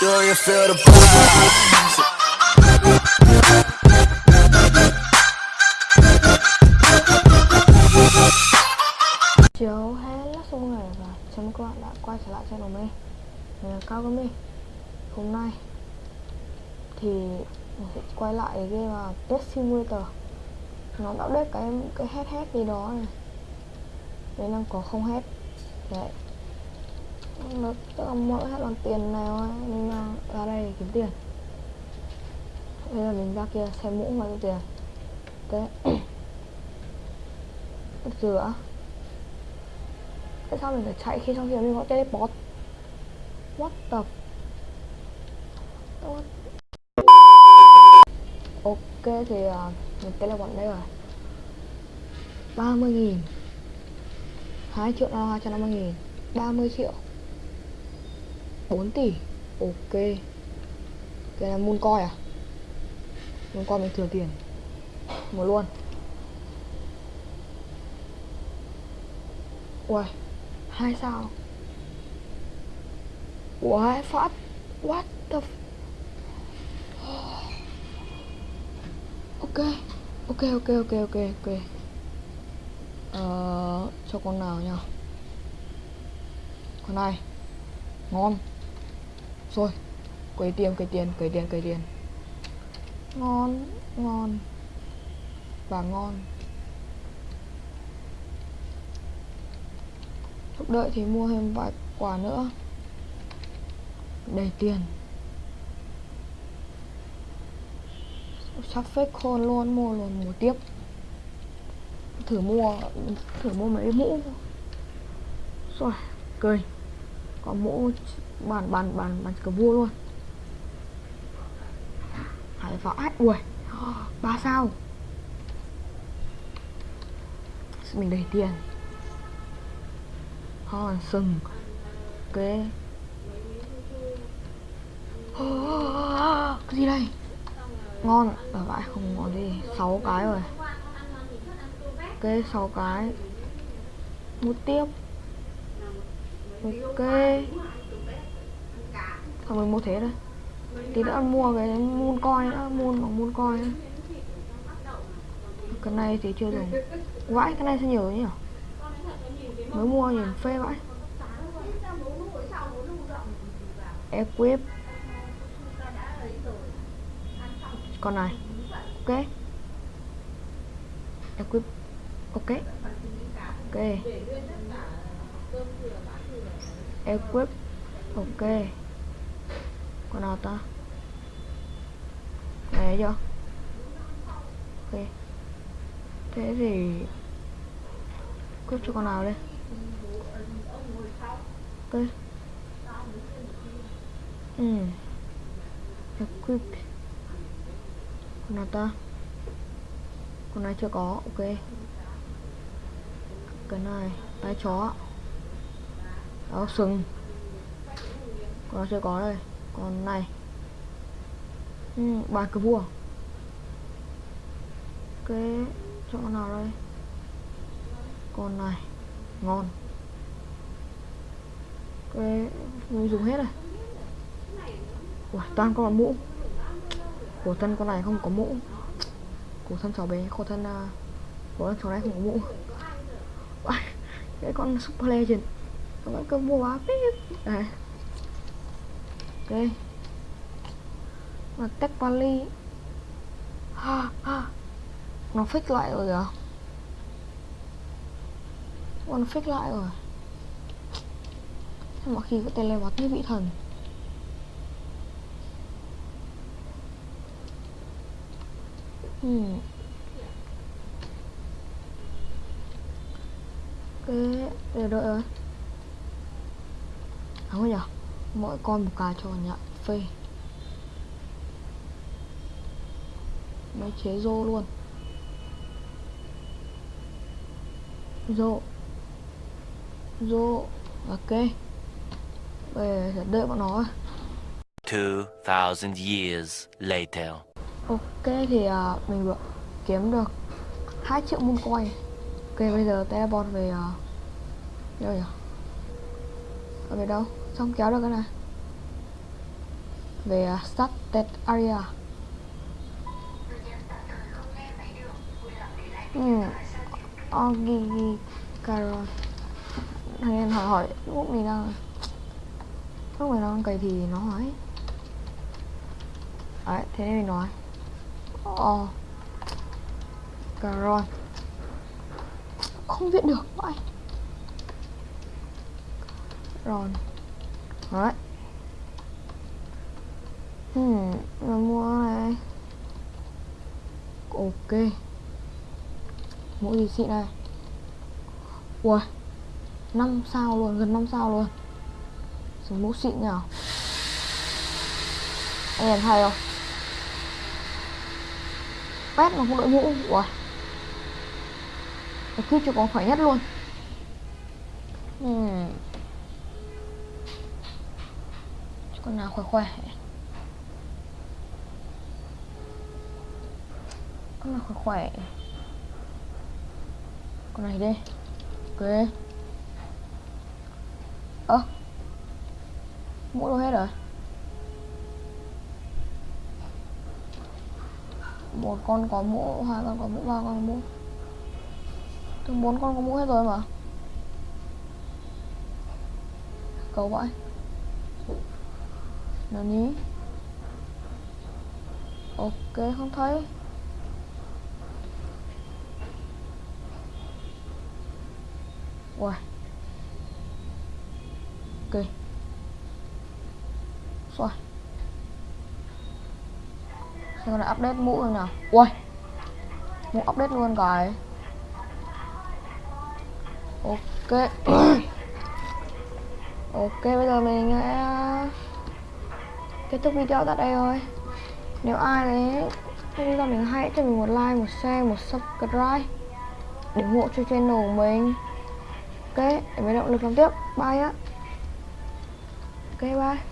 chào you the? Chiều là xong rồi và chào mừng các bạn đã quay trở lại channel mình. Mình là Cao Gami Hôm nay thì mình sẽ quay lại cái game là Test Simulator. Nó đã update cái cái hết hết gì đó này. Đây đang có không hết. Đấy. Nó tức là mỗi hết bằng tiền nào mình ra đây để kiếm tiền. Bây giờ mình ra kia xem mũ mà nhiêu tiền. Thế Rửa. Tại sao mình phải chạy khi trong khi mình có teleport What the What? Ok thì uh, mình teleport đây rồi. 30 nghìn. 2 triệu là 250 nghìn. 30 triệu. 4 tỷ. Ok. Cái là moon coin à? Moon coin mình thừa tiền. Một luôn. Ui hai sao? Ui phát. What the f... Ok. Ok ok ok ok ok. Ờ Cho con nào nhá Con này. Ngon. Rồi Quấy tiền quấy tiền quấy tiền quấy tiền. Ngon Ngon. Và ngon. Lúc đợi thì mua thêm vài quả nữa. Đầy tiền. Sắp fake khôn luôn Mua luôn mua tiếp. Thử mua Thử mua mấy mũ. Rồi Cười có mũ Bàn bàn bàn bàn cờ vua luôn. Hải vãi Ui, ba sao? Mình đầy tiền. Ho sừng. Ok. Cái gì đây? Ngon. Ở vãi không ngon gì. Sáu cái rồi. Ok, sáu cái. Mút tiếp ok. Thôi mình mua thế thôi. Tí nữa mua cái moon coin nữa moon bằng moon coin nữa. cái này thì chưa dùng. Vãi, cái này sẽ nhiều nhỉ? Mới mua nhìn phê vãi. Equip. Con này. Ok. Equip. Ok. Ok equip. Ok. Con nào ta? Này chưa ok. Thế thì equip cho con nào đây? Ok. Ừ. Equip. Con nào ta? Con này chưa có? Ok. Cái này, tay chó áo sừng. Con chưa có đây. Con này. Ừ, bàn cờ vua. Cái chỗ nào đây? Con này. Ngon. Cái mình dùng hết rồi Ủa, toàn con mũ. Của thân con này không có mũ. Của thân cháu bé của thân à, uh, của thân cháu này không có mũ. Cái con super legend con cơ mua á đây. Ok Mà tech poly. ha ha. Nó fix lại rồi kìa con fix lại rồi. Sao mọi khi có teleport như vị thần. Hmm. Ok, để đợi rồi không nhỉ mỗi con một cái cho nhận. Phê. Mấy chế rô luôn. Rô. Rô. Ok. Bây giờ sẽ đợi bọn nó 2,000 years later. ok thì uh, mình vừa kiếm được 2 triệu moon coin. Ok bây giờ teleport về uh, đâu nhỉ? Ở về đâu không kéo được cái này. Về à, uh, started area. Ừ Ogigi Caron thằng em hỏi hỏi lúc mình đang lúc mình đang cày thì nó hỏi đấy thế nên mình nói. Oh Caron không viết được vậy. Ron đấy. Ừ, hmm rồi mua này. Ok. Mũ gì xịn này. Ui 5 sao luôn, gần 5 sao luôn. Súng mũ xịn nhở? Anh em thấy không? Pet mà không đội mũ. Ui. Cái clip cho có khỏe nhất luôn. Hmm. Con nào khỏe khỏe. Con nào khỏe khỏe. Con này đi. Ok. Ơ. À, mũ đâu hết rồi? Một con có mũ hai con có mũ ba con có mũ từ bốn con có mũ hết rồi mà. Cầu vậy nào nhí. Ok, không thấy. Wow Ok. Rồi. Xem là update mũ rồi nào Ui Mũ update luôn cái Ok. Ok, bây giờ mình sẽ kết thúc video tại đây thôi. Nếu ai đấy video mình hay cho mình một like, một share, một subscribe để ủng hộ cho channel của mình. Ok để mình động lực làm tiếp. Bye á. Ok bye.